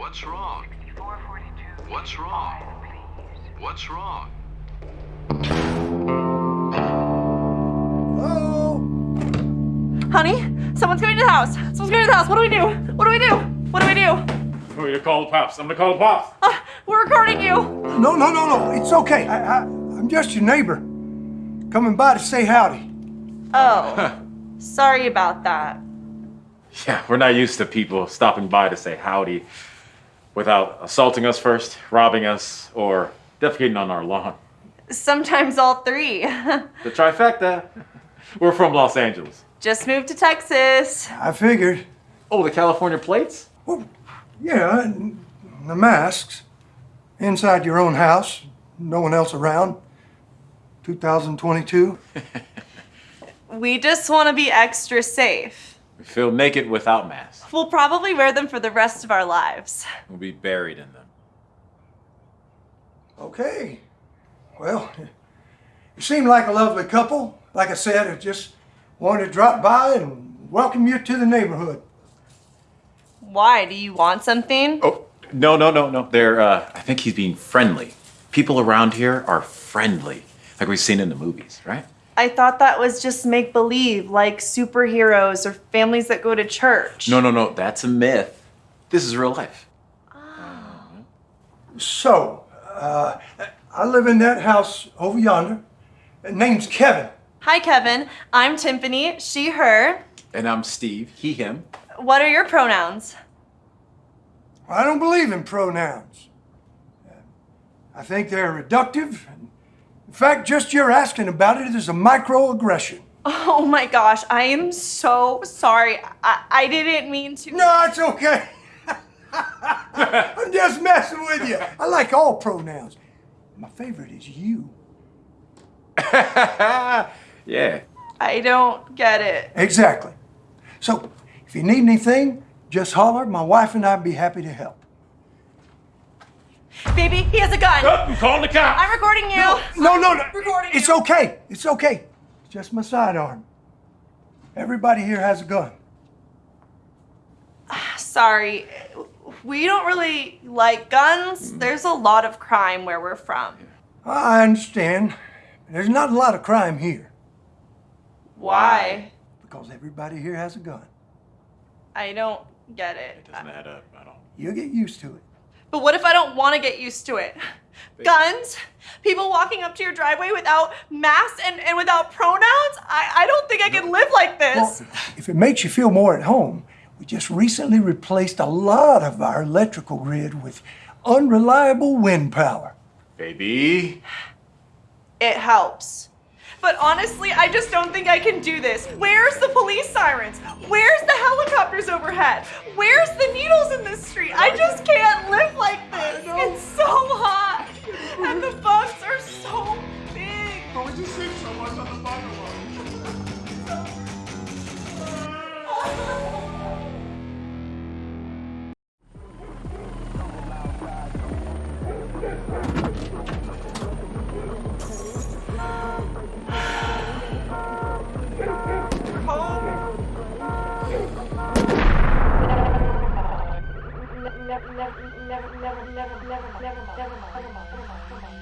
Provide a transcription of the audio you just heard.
What's wrong? What's wrong? What's wrong? Hello? Honey, someone's coming to the house. Someone's coming to the house. What do we do? What do we do? What do we do? Oh, you call the pops. I'm gonna call the pops. Uh, we're recording you. No, no, no, no. It's okay. I, I, I'm just your neighbor. Coming by to say howdy. Oh, sorry about that. Yeah, we're not used to people stopping by to say howdy without assaulting us first, robbing us, or defecating on our lawn. Sometimes all three. The trifecta. We're from Los Angeles. Just moved to Texas. I figured. Oh, the California plates? Well, yeah, and the masks. Inside your own house. No one else around. 2022. We just want to be extra safe. We feel naked without masks. We'll probably wear them for the rest of our lives. We'll be buried in them. Okay. Well, you seem like a lovely couple. Like I said, I just wanted to drop by and welcome you to the neighborhood. Why? Do you want something? Oh, no, no, no, no. They're, uh, I think he's being friendly. People around here are friendly, like we've seen in the movies, right? I thought that was just make believe, like superheroes or families that go to church. No, no, no. That's a myth. This is real life. So, uh, I live in that house over yonder. Name's Kevin. Hi, Kevin. I'm Tiffany. She, her. And I'm Steve. He, him. What are your pronouns? I don't believe in pronouns. I think they're reductive. In fact, just your asking about it is a microaggression. Oh my gosh, I am so sorry. I, I didn't mean to. No, it's okay. I'm just messing with you. I like all pronouns. My favorite is you. yeah. I don't get it. Exactly. So, if you need anything, just holler. My wife and I'd be happy to help. Baby, he has a gun. Oh, I'm calling the cops. I'm recording you. No, no, no. Recording It's you. okay. It's okay. It's just my sidearm. Everybody here has a gun. Ah, sorry. We don't really like guns. Mm-hmm. There's a lot of crime where we're from. I understand. There's not a lot of crime here Why? because everybody here has a gun. I don't get it. It doesn't add up at all. You'll get used to it. But what if I don't want to get used to it? Guns? People walking up to your driveway without masks and, and without pronouns? I, I don't think I can live like Well, this. if it makes you feel more at home, we just recently replaced a lot of our electrical grid with unreliable wind power. Baby. It helps. But honestly, I just don't think I can do this. Where's the police sirens? Where's the helicopters overhead? Where's the needles in this street? I just can't never, never, never, never, never, never, never, never, never, never, never, never, never, never, never,